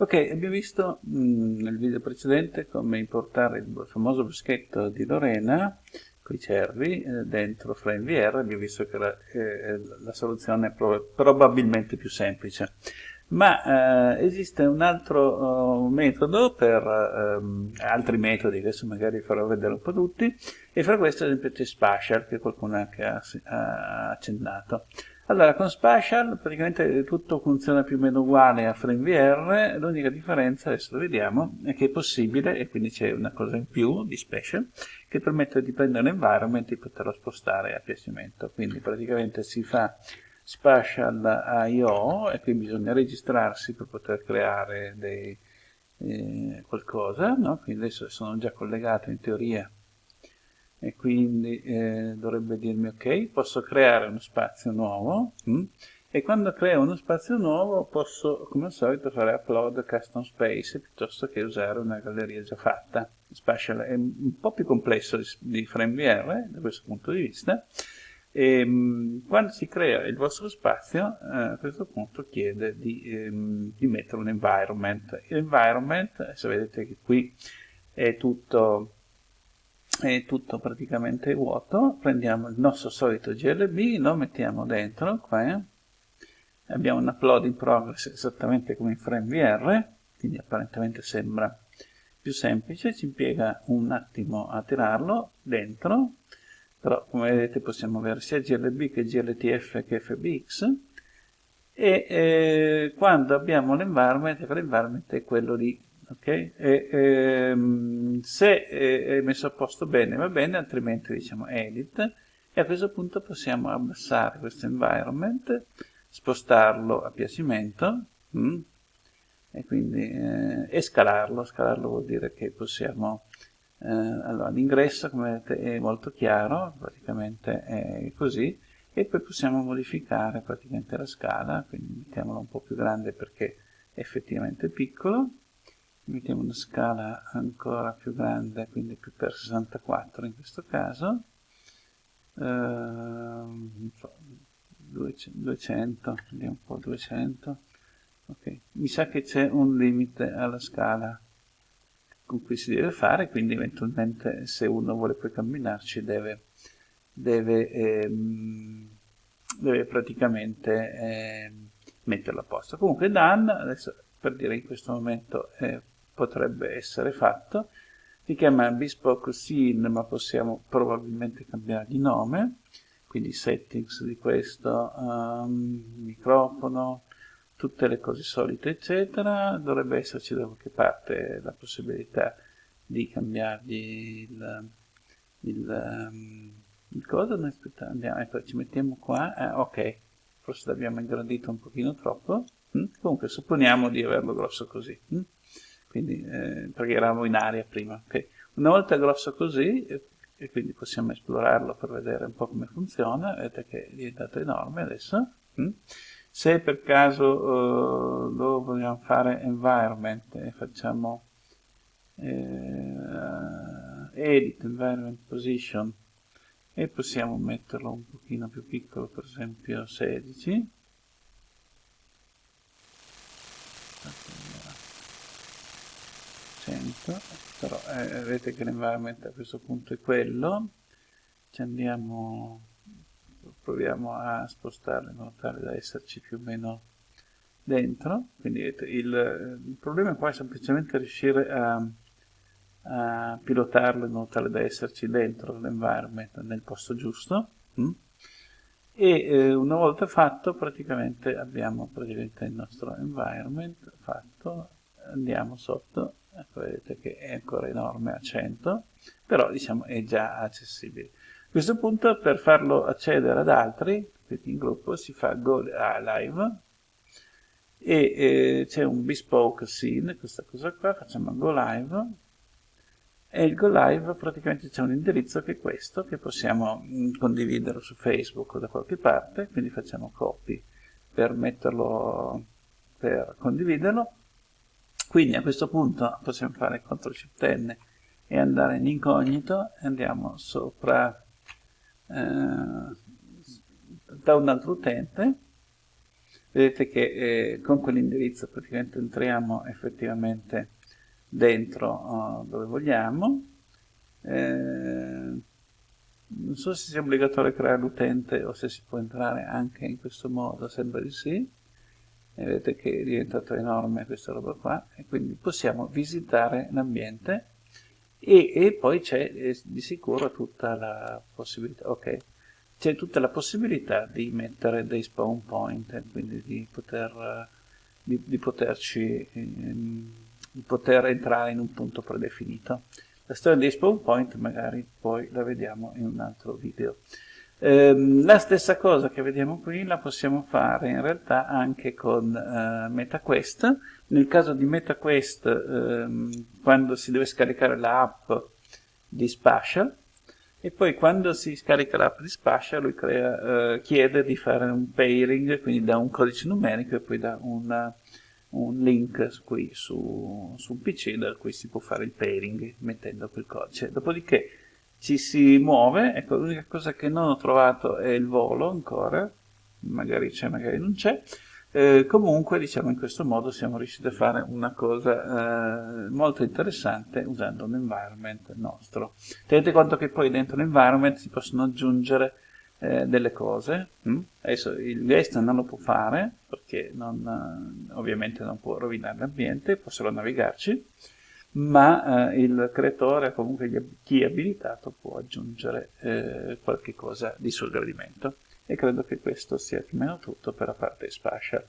Ok, abbiamo visto mh, mm, nel video precedente come importare il famoso bruschetto di Lorena con i cervi eh, dentro FrameVR, abbiamo visto che la, eh, la soluzione è prob probabilmente più semplice. Ma eh, esiste un altro uh, metodo per um, altri metodi, adesso magari farò vedere un po' tutti, e fra questi ad esempio c'è Spatial, che qualcuno anche ha, ha accennato. Allora, con Spatial praticamente tutto funziona più o meno uguale a FrameVR, l'unica differenza, adesso lo vediamo, è che è possibile, e quindi c'è una cosa in più di Spatial, che permette di prendere l'environment e poterlo spostare a piacimento. Quindi praticamente si fa Spatial I.O. e qui bisogna registrarsi per poter creare dei, eh, qualcosa, no? quindi adesso sono già collegato in teoria e quindi eh, dovrebbe dirmi ok, posso creare uno spazio nuovo mh? Mm? e quando creo uno spazio nuovo posso come al solito fare upload custom space piuttosto che usare una galleria già fatta. Spatial è un po' più complesso di, di FrameVR da questo punto di vista e ehm, quando si crea il vostro spazio, eh, a questo punto chiede di, ehm, di mettere un environment. L'environment, se vedete che qui è tutto, è tutto praticamente vuoto, prendiamo il nostro solito GLB, lo mettiamo dentro, qua, abbiamo un upload in progress esattamente come in FrameVR, quindi apparentemente sembra più semplice, ci impiega un attimo a tirarlo dentro, però come vedete possiamo avere sia GLB che GLTF che FBX e eh, quando abbiamo l'environment, l'environment è quello lì, ok? E, ehm, se è messo a posto bene va bene, altrimenti diciamo edit. E a questo punto possiamo abbassare questo environment, spostarlo a piacimento mm, e quindi eh, e scalarlo, scalarlo vuol dire che possiamo eh, allora, l'ingresso, come vedete, è molto chiaro, praticamente è così, e poi possiamo modificare praticamente la scala, quindi mettiamola un po' più grande perché è effettivamente piccolo, mettiamo una scala ancora più grande, quindi più per 64 in questo caso, eh, so, 200, vediamo un po' 200, ok, mi sa che c'è un limite alla scala, con cui si deve fare, quindi eventualmente se uno vuole poi camminarci deve, deve, ehm, deve praticamente ehm, metterlo a posto. Comunque done, adesso per dire in questo momento eh, potrebbe essere fatto, si chiama bespoke scene ma possiamo probabilmente cambiare di nome, quindi settings di questo, um, microfono, tutte le cose solite eccetera dovrebbe esserci da qualche parte la possibilità di cambiargli il, il, um, il cosa noi aspettiamo, andiamo, ecco, ci mettiamo qua eh, ok forse l'abbiamo ingrandito un pochino troppo hm? comunque supponiamo di averlo grosso così hm? quindi eh, perché eravamo in aria prima okay. una volta grosso così e quindi possiamo esplorarlo per vedere un po' come funziona vedete che è diventato enorme adesso hm? Se per caso uh, lo vogliamo fare environment e facciamo eh, edit environment position e possiamo metterlo un pochino più piccolo per esempio 16 100 però eh, vedete che l'environment a questo punto è quello. Ci andiamo proviamo a spostarlo in modo tale da esserci più o meno dentro quindi il, il problema qua è semplicemente riuscire a, a, pilotarlo in modo tale da esserci dentro l'environment nel posto giusto mm? e eh, una volta fatto praticamente abbiamo praticamente il nostro environment fatto andiamo sotto ecco vedete che è ancora enorme a 100 però diciamo è già accessibile a questo punto per farlo accedere ad altri, quindi in gruppo, si fa go live e eh, c'è un bespoke scene, questa cosa qua, facciamo go live e il go live praticamente c'è un indirizzo che è questo, che possiamo mm, condividere su Facebook o da qualche parte, quindi facciamo copy per metterlo, per condividerlo. Quindi a questo punto possiamo fare CTRL SHIFT N e andare in incognito, andiamo sopra da un altro utente. Vedete che eh, con quell'indirizzo praticamente entriamo effettivamente dentro oh, dove vogliamo. Eh, non so se sia obbligatorio creare l'utente o se si può entrare anche in questo modo, sembra di sì. E vedete che è diventato enorme questa roba qua. E quindi possiamo visitare l'ambiente e, e, poi c'è eh, di sicuro tutta la possibilità, ok, c'è tutta la possibilità di mettere dei spawn point, quindi di, poter, di, di poterci, ehm, di poter entrare in un punto predefinito. La storia dei spawn point magari poi la vediamo in un altro video. Ehm, la stessa cosa che vediamo qui la possiamo fare in realtà anche con eh, MetaQuest. Nel caso di MetaQuest, ehm, quando si deve scaricare l'app di Spatial, e poi quando si scarica l'app di Spatial lui crea, eh, chiede di fare un pairing, quindi da un codice numerico e poi da una un link qui su, su un PC da cui si può fare il pairing mettendo quel codice. Dopodiché ci si muove, ecco l'unica cosa che non ho trovato è il volo ancora, magari c'è, magari non c'è, eh, comunque diciamo in questo modo siamo riusciti a fare una cosa eh, molto interessante usando un environment nostro. Tenete conto che poi dentro l'environment si possono aggiungere eh, delle cose. Mm? Adesso il guest non lo può fare perché non, eh, ovviamente non può rovinare l'ambiente, può solo navigarci, ma eh, il creatore, comunque chi è abilitato, può aggiungere eh, qualche cosa di suo gradimento. E credo che questo sia più o meno tutto per la parte spatial.